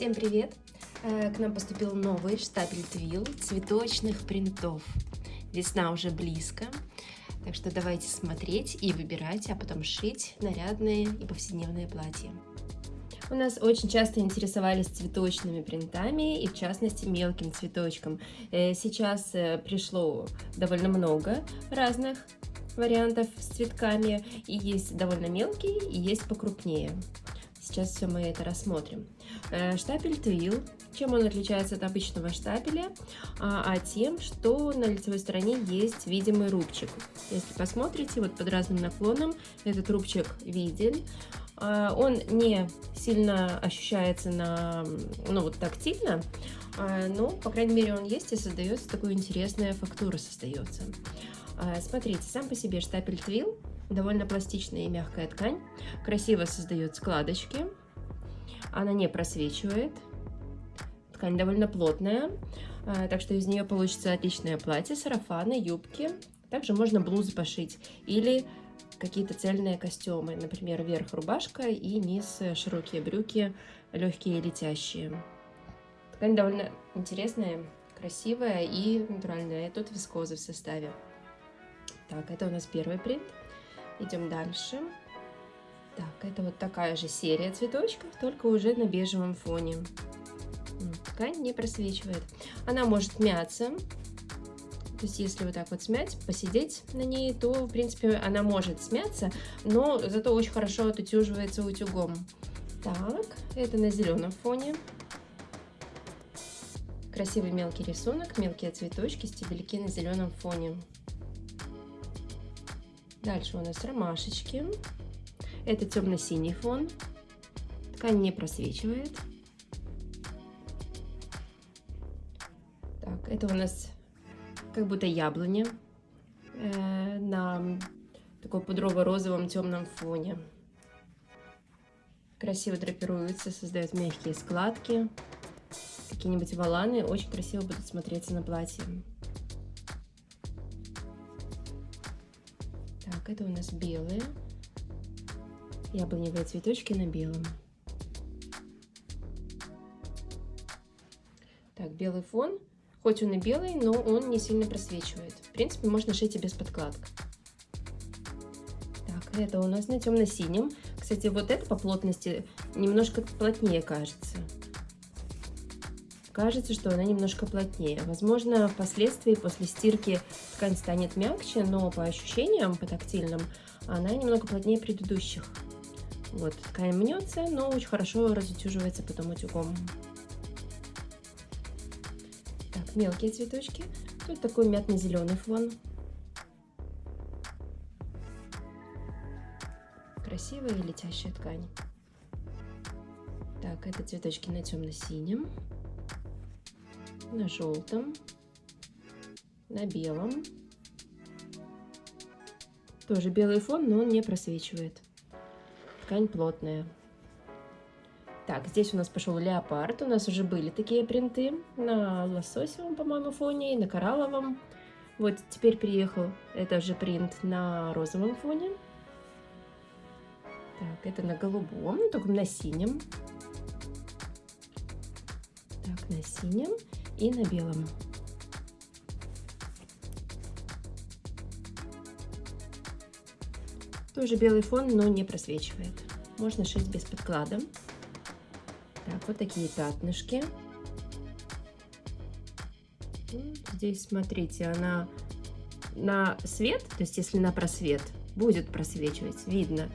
Всем привет! Э, к нам поступил новый штапель твил цветочных принтов. Весна уже близко, так что давайте смотреть и выбирать, а потом шить нарядные и повседневные платья. У нас очень часто интересовались цветочными принтами и в частности мелким цветочком. Э, сейчас э, пришло довольно много разных вариантов с цветками, и есть довольно мелкие, и есть покрупнее. Сейчас все мы это рассмотрим. Э, штапель твил. Чем он отличается от обычного штапеля? А, а тем, что на лицевой стороне есть видимый рубчик. Если посмотрите, вот под разным наклоном этот рубчик виден. А, он не сильно ощущается на, ну вот тактильно, а, но, по крайней мере, он есть и создается такая интересная фактура создается. Смотрите, сам по себе штапель твил довольно пластичная и мягкая ткань, красиво создает складочки, она не просвечивает, ткань довольно плотная, а, так что из нее получится отличное платье, сарафаны, юбки, также можно блузы пошить или какие-то цельные костюмы, например, верх рубашка и низ широкие брюки, легкие и летящие. Ткань довольно интересная, красивая и натуральная, тут вискоза в составе. Так, это у нас первый принт. Идем дальше. Так, это вот такая же серия цветочков, только уже на бежевом фоне. Ткань не просвечивает. Она может мяться. То есть, если вот так вот смять, посидеть на ней, то, в принципе, она может смяться, но зато очень хорошо отутюживается утюгом. Так, это на зеленом фоне. Красивый мелкий рисунок, мелкие цветочки, стебельки на зеленом фоне. Дальше у нас ромашечки. Это темно-синий фон. Ткань не просвечивает. Так, это у нас как будто яблоня э, на такой пудрово-розовом темном фоне. Красиво драпируется, создает мягкие складки. Какие-нибудь валаны очень красиво будут смотреться на платье. Так, это у нас белые. Яблоневые цветочки на белом. Так, белый фон. Хоть он и белый, но он не сильно просвечивает. В принципе, можно шить и без подкладок. Так, это у нас на темно-синем. Кстати, вот это по плотности немножко плотнее кажется кажется, что она немножко плотнее. Возможно, впоследствии после стирки ткань станет мягче, но по ощущениям, по тактильным, она немного плотнее предыдущих. Вот, ткань мнется, но очень хорошо разутюживается потом утюгом. Так, мелкие цветочки. Тут такой мятно-зеленый фон. Красивая летящая ткань. Так, это цветочки на темно-синем на желтом, на белом. Тоже белый фон, но он не просвечивает. Ткань плотная. Так, здесь у нас пошел леопард. У нас уже были такие принты на лососевом, по-моему, фоне и на коралловом. Вот теперь приехал это же принт на розовом фоне. Так, это на голубом, только на синем. Так, на синем и на белом. Тоже белый фон, но не просвечивает. Можно шить без подклада. Так, вот такие пятнышки. Здесь, смотрите, она на свет, то есть если на просвет, будет просвечивать, видно.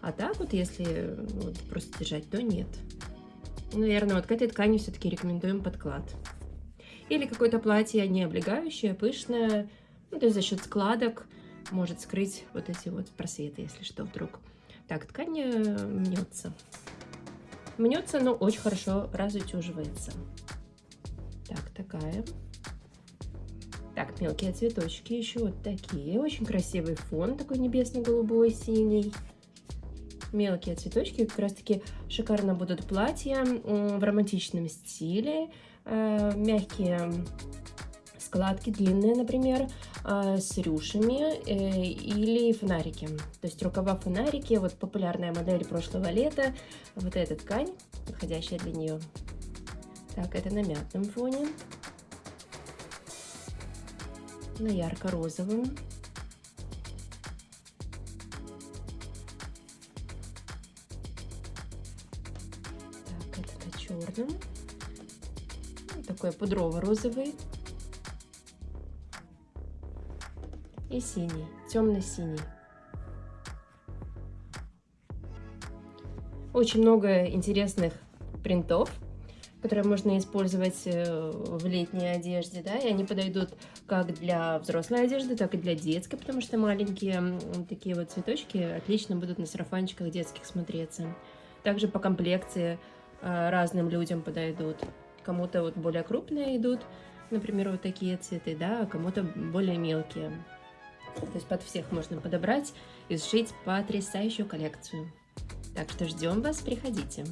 А так вот, если вот, просто держать, то нет. Наверное, вот к этой ткани все-таки рекомендуем подклад. Или какое-то платье не облегающее, пышное, ну, то есть за счет складок может скрыть вот эти вот просветы, если что, вдруг. Так, ткань э, мнется. Мнется, но очень хорошо разутюживается. Так, такая. Так, мелкие цветочки еще вот такие. Очень красивый фон, такой небесно-голубой, синий. Мелкие цветочки как раз-таки шикарно будут платья в романтичном стиле. Э, мягкие складки, длинные, например, э, с рюшами э, или фонарики. То есть рукава фонарики, вот популярная модель прошлого лета, вот эта ткань, подходящая для нее. Так, это на мятном фоне. На ярко-розовом. Так, это на. Такой пудрово-розовый. И синий, темно-синий. Очень много интересных принтов, которые можно использовать э, в летней одежде, да, и они подойдут как для взрослой одежды, так и для детской, потому что маленькие такие вот цветочки отлично будут на сарафанчиках детских смотреться. Также по комплекции э, разным людям подойдут. Кому-то вот более крупные идут, например, вот такие цветы, да, а кому-то более мелкие. То есть под всех можно подобрать и сшить потрясающую коллекцию. Так что ждем вас, приходите.